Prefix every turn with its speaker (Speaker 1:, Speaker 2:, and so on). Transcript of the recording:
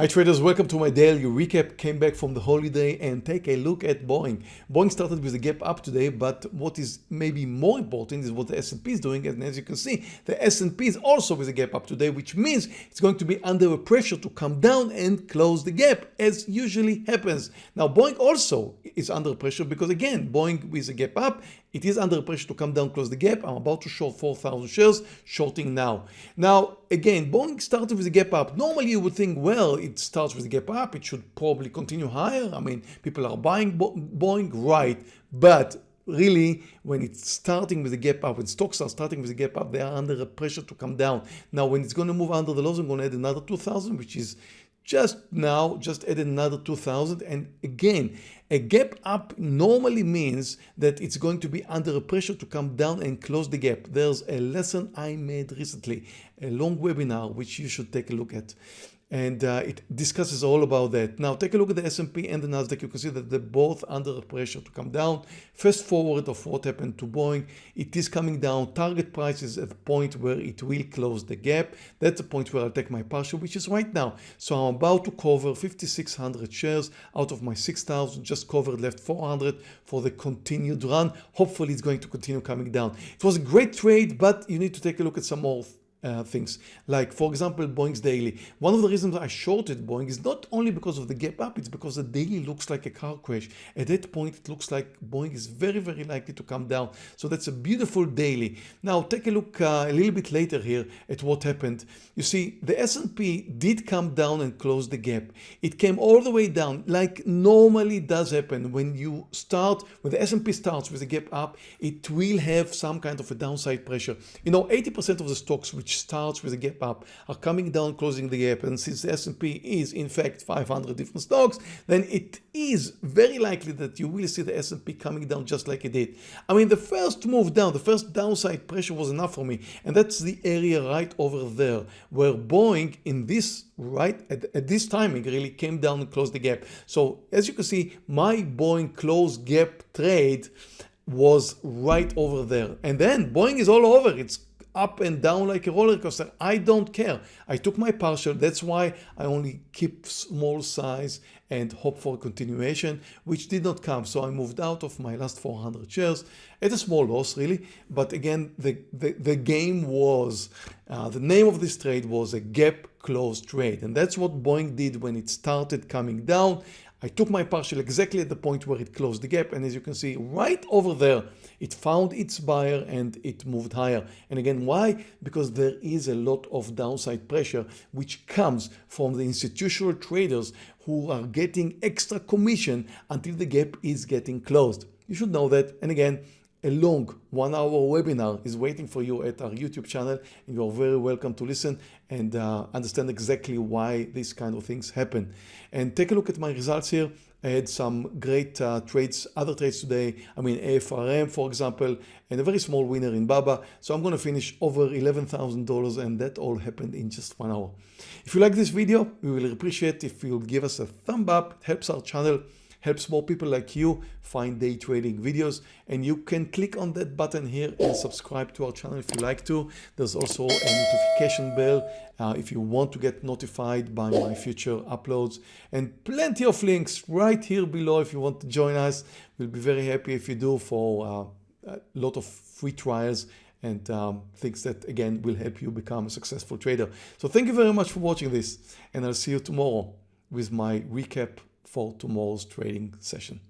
Speaker 1: Hi traders, welcome to my daily recap. Came back from the holiday and take a look at Boeing. Boeing started with a gap up today, but what is maybe more important is what the S&P is doing. And as you can see, the S&P is also with a gap up today, which means it's going to be under a pressure to come down and close the gap as usually happens. Now Boeing also is under pressure because again, Boeing with a gap up, it is under pressure to come down, close the gap. I'm about to short 4,000 shares, shorting now. Now, again, Boeing started with a gap up. Normally you would think, well, it starts with a gap up. It should probably continue higher. I mean, people are buying Boeing, right? But really when it's starting with a gap up when stocks are starting with a gap up they are under a pressure to come down now when it's going to move under the lows i'm going to add another 2000 which is just now just add another 2000 and again a gap up normally means that it's going to be under pressure to come down and close the gap. There's a lesson i made recently a long webinar which you should take a look at and uh, it discusses all about that. Now take a look at the S&P and the Nasdaq. You can see that they're both under pressure to come down. Fast forward of what happened to Boeing. It is coming down. Target price is at the point where it will close the gap. That's the point where I'll take my partial, which is right now. So I'm about to cover 5,600 shares out of my 6,000. Just covered left 400 for the continued run. Hopefully it's going to continue coming down. It was a great trade, but you need to take a look at some more uh, things. Like for example Boeing's daily. One of the reasons I shorted Boeing is not only because of the gap up it's because the daily looks like a car crash. At that point it looks like Boeing is very very likely to come down. So that's a beautiful daily. Now take a look uh, a little bit later here at what happened. You see the S&P did come down and close the gap. It came all the way down like normally does happen when you start when the S&P starts with a gap up it will have some kind of a downside pressure. You know 80% of the stocks which which starts with a gap up are coming down closing the gap and since the S&P is in fact 500 different stocks then it is very likely that you will see the S&P coming down just like it did. I mean the first move down the first downside pressure was enough for me and that's the area right over there where Boeing in this right at, at this timing really came down and closed the gap. So as you can see my Boeing close gap trade was right over there and then Boeing is all over it's up and down like a roller coaster. I don't care. I took my partial. That's why I only keep small size and hope for continuation, which did not come. So I moved out of my last 400 shares at a small loss really. But again, the, the, the game was, uh, the name of this trade was a gap close trade. And that's what Boeing did when it started coming down. I took my partial exactly at the point where it closed the gap and as you can see right over there it found its buyer and it moved higher. And again why? Because there is a lot of downside pressure which comes from the institutional traders who are getting extra commission until the gap is getting closed. You should know that. And again a long one hour webinar is waiting for you at our YouTube channel and you are very welcome to listen and uh, understand exactly why these kind of things happen. And take a look at my results here. I had some great uh, trades, other trades today. I mean, AFRM, for example, and a very small winner in BABA. So I'm going to finish over $11,000 and that all happened in just one hour. If you like this video, we will appreciate if you'll give us a thumb up. It helps our channel helps more people like you find day trading videos. And you can click on that button here and subscribe to our channel if you like to. There's also a notification bell uh, if you want to get notified by my future uploads. And plenty of links right here below if you want to join us. We'll be very happy if you do for uh, a lot of free trials and um, things that again will help you become a successful trader. So thank you very much for watching this and I'll see you tomorrow with my recap for tomorrow's trading session.